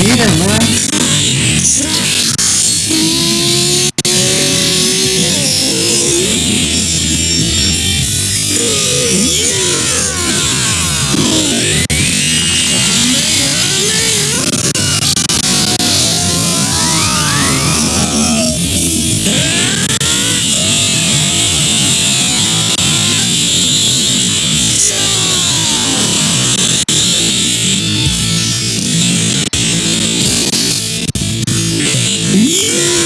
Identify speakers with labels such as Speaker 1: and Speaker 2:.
Speaker 1: Cheater, man. Yeah!